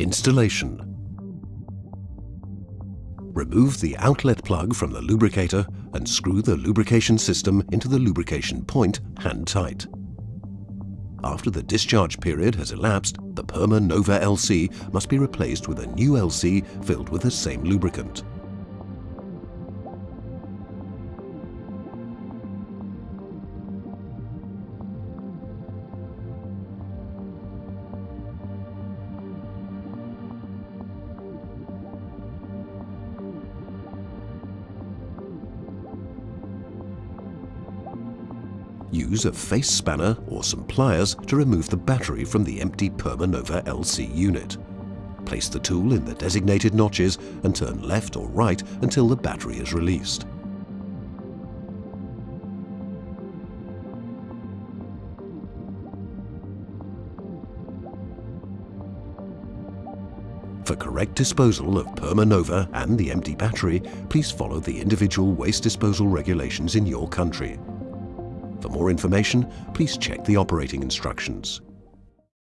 Installation Remove the outlet plug from the lubricator and screw the lubrication system into the lubrication point hand tight. After the discharge period has elapsed, the Perma Nova LC must be replaced with a new LC filled with the same lubricant. Use a face spanner or some pliers to remove the battery from the empty Permanova LC unit. Place the tool in the designated notches and turn left or right until the battery is released. For correct disposal of Permanova and the empty battery, please follow the individual waste disposal regulations in your country. For more information, please check the operating instructions.